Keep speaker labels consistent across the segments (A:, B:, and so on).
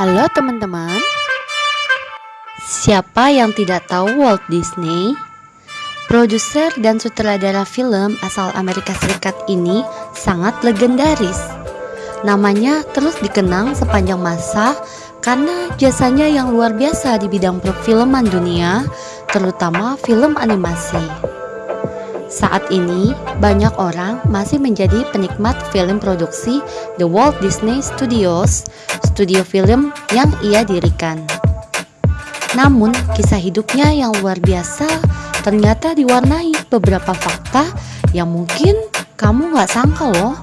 A: Halo teman-teman. Siapa yang tidak tahu Walt Disney? Produser dan sutradara film asal Amerika Serikat ini sangat legendaris. Namanya terus dikenang sepanjang masa karena jasanya yang luar biasa di bidang perfilman dunia terutama film animasi. Saat ini, banyak orang masih menjadi penikmat film produksi The Walt Disney Studios, studio film yang ia dirikan. Namun, kisah hidupnya yang luar biasa ternyata diwarnai beberapa fakta yang mungkin kamu nggak sangka loh.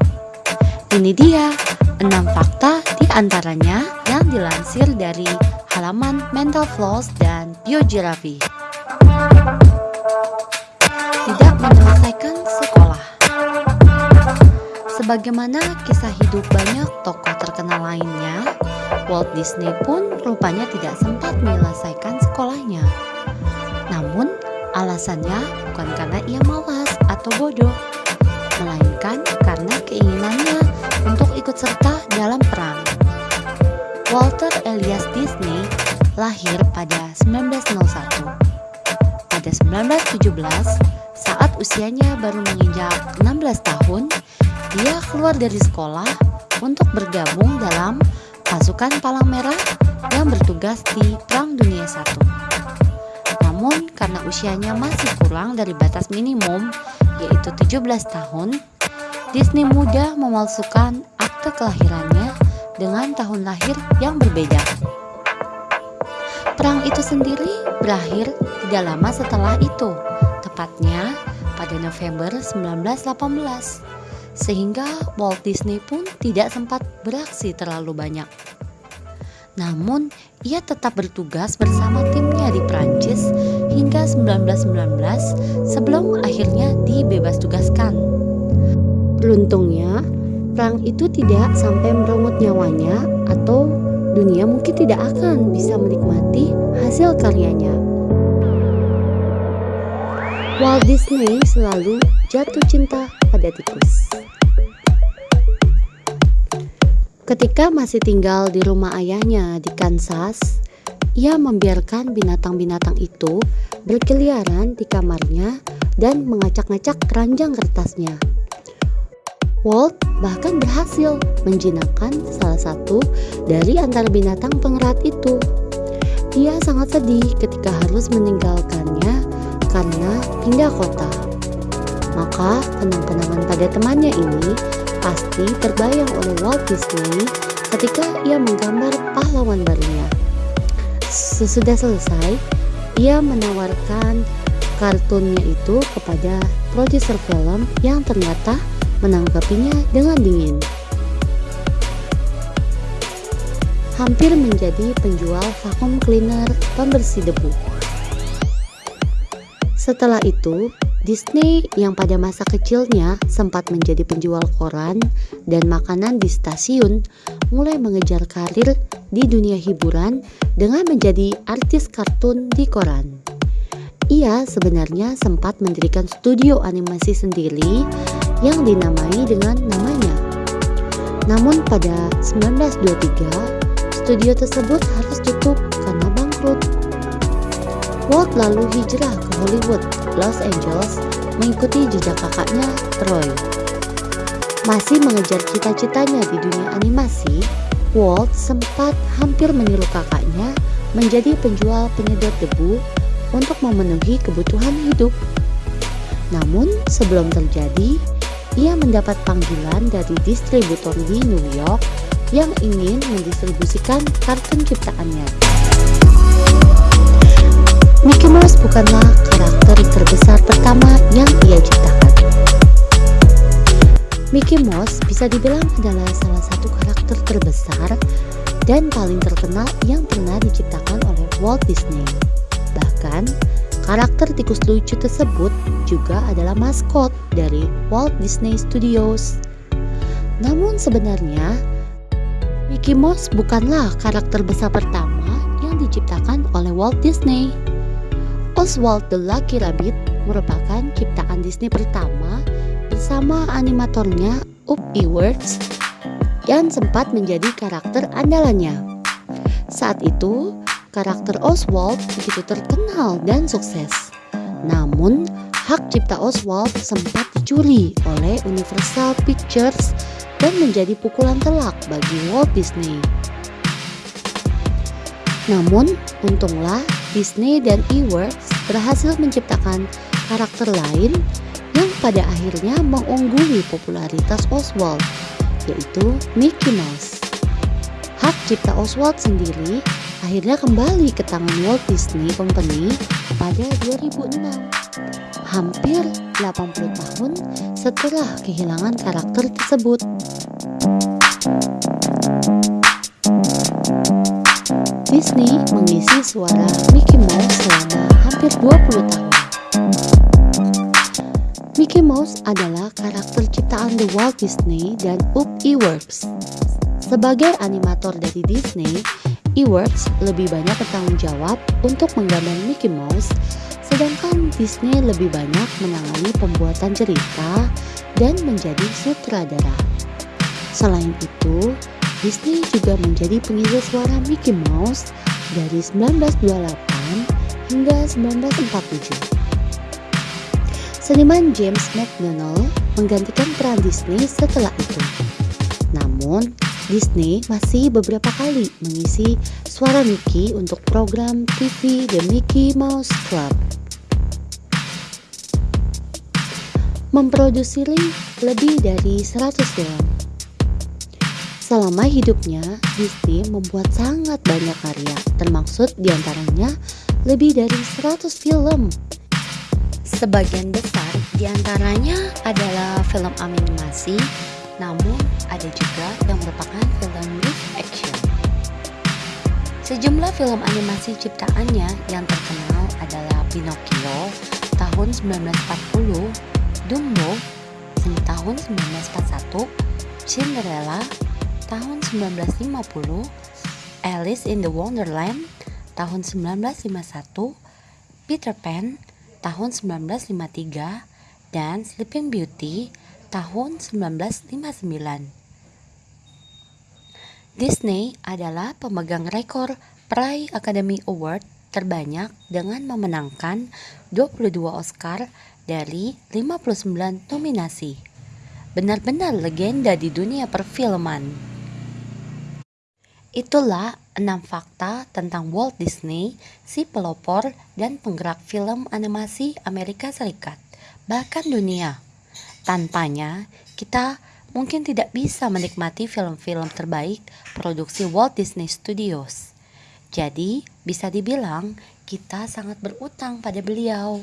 A: Ini dia, 6 fakta di antaranya yang dilansir dari halaman Mental Floss dan Biogeography tidak menyelesaikan sekolah. Sebagaimana kisah hidup banyak tokoh terkenal lainnya, Walt Disney pun rupanya tidak sempat menyelesaikan sekolahnya. Namun, alasannya bukan karena ia malas atau bodoh, melainkan karena keinginannya untuk ikut serta dalam perang. Walter Elias Disney lahir pada 1901. Pada 1917, saat usianya baru menginjak 16 tahun, dia keluar dari sekolah untuk bergabung dalam pasukan Palang Merah yang bertugas di Perang Dunia I. Namun karena usianya masih kurang dari batas minimum, yaitu 17 tahun, Disney mudah memalsukan akte kelahirannya dengan tahun lahir yang berbeda. Perang itu sendiri berakhir tidak lama setelah itu, tepatnya pada November 1918 sehingga Walt Disney pun tidak sempat beraksi terlalu banyak. Namun, ia tetap bertugas bersama timnya di Prancis hingga 1919 sebelum akhirnya dibebas tugaskan. Beruntungnya, perang itu tidak sampai merenggut nyawanya atau dunia mungkin tidak akan bisa menikmati hasil karyanya. Walt Disney selalu jatuh cinta pada tikus. Ketika masih tinggal di rumah ayahnya di Kansas, ia membiarkan binatang-binatang itu berkeliaran di kamarnya dan mengacak-ngacak keranjang kertasnya. Walt bahkan berhasil menjinakkan salah satu dari antara binatang pengerat itu. Ia sangat sedih ketika harus meninggalkannya karena pindah kota. Maka kenang-kenangan pada temannya ini pasti terbayang oleh Walt Disney ketika ia menggambar pahlawan barunya. Sesudah selesai, ia menawarkan kartunnya itu kepada produser film yang ternyata menanggapinya dengan dingin. Hampir menjadi penjual vacuum cleaner pembersih debu. Setelah itu, Disney yang pada masa kecilnya sempat menjadi penjual koran dan makanan di stasiun mulai mengejar karir di dunia hiburan dengan menjadi artis kartun di koran. Ia sebenarnya sempat mendirikan studio animasi sendiri yang dinamai dengan namanya. Namun pada 1923, studio tersebut harus tutup karena bangkrut. Walt lalu hijrah ke Hollywood, Los Angeles, mengikuti jejak kakaknya, Roy. Masih mengejar cita-citanya di dunia animasi, Walt sempat hampir meniru kakaknya menjadi penjual penyedot debu untuk memenuhi kebutuhan hidup. Namun, sebelum terjadi, ia mendapat panggilan dari distributor di New York yang ingin mendistribusikan kartun ciptaannya. Bukanlah karakter terbesar pertama yang ia ciptakan. Mickey Mouse bisa dibilang adalah salah satu karakter terbesar dan paling terkenal yang pernah diciptakan oleh Walt Disney. Bahkan, karakter tikus lucu tersebut juga adalah maskot dari Walt Disney Studios. Namun sebenarnya, Mickey Mouse bukanlah karakter besar pertama yang diciptakan oleh Walt Disney. Oswald the Lucky Rabbit merupakan ciptaan Disney pertama bersama animatornya Up Ewerts yang sempat menjadi karakter andalannya. Saat itu, karakter Oswald begitu terkenal dan sukses. Namun, hak cipta Oswald sempat dicuri oleh Universal Pictures dan menjadi pukulan telak bagi Walt Disney. Namun, untunglah Disney dan Eworks berhasil menciptakan karakter lain yang pada akhirnya mengungguli popularitas Oswald, yaitu Mickey Mouse. Hak cipta Oswald sendiri akhirnya kembali ke tangan Walt Disney Company pada 2006. Hampir 80 tahun setelah kehilangan karakter tersebut. Disney mengisi suara Mickey Mouse selama hampir 20 tahun. Mickey Mouse adalah karakter ciptaan The Walt Disney dan Up Eworks. Sebagai animator dari Disney, Eworks lebih banyak bertanggung jawab untuk menggambar Mickey Mouse, sedangkan Disney lebih banyak menangani pembuatan cerita dan menjadi sutradara. Selain itu, Disney juga menjadi pengisi suara Mickey Mouse dari 1928 hingga 1947. Seniman James McDonald menggantikan peran Disney setelah itu. Namun, Disney masih beberapa kali mengisi suara Mickey untuk program TV The Mickey Mouse Club. Memproduksi lebih dari 100 film Selama hidupnya, Disney membuat sangat banyak karya, termaksud di antaranya lebih dari 100 film. Sebagian besar di antaranya adalah film animasi, namun ada juga yang merupakan film live action. Sejumlah film animasi ciptaannya yang terkenal adalah Pinocchio tahun 1940, Dumbo tahun 1941, Cinderella tahun 1950, Alice in the Wonderland tahun 1951, Peter Pan tahun 1953, dan Sleeping Beauty tahun 1959. Disney adalah pemegang rekor Prai Academy Award terbanyak dengan memenangkan 22 Oscar dari 59 nominasi. Benar-benar legenda di dunia perfilman. Itulah enam fakta tentang Walt Disney, si pelopor dan penggerak film animasi Amerika Serikat, bahkan dunia. Tanpanya, kita mungkin tidak bisa menikmati film-film terbaik produksi Walt Disney Studios. Jadi, bisa dibilang kita sangat berutang pada beliau.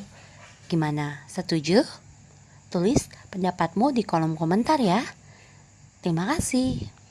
A: Gimana, setuju? Tulis pendapatmu di kolom komentar ya. Terima kasih.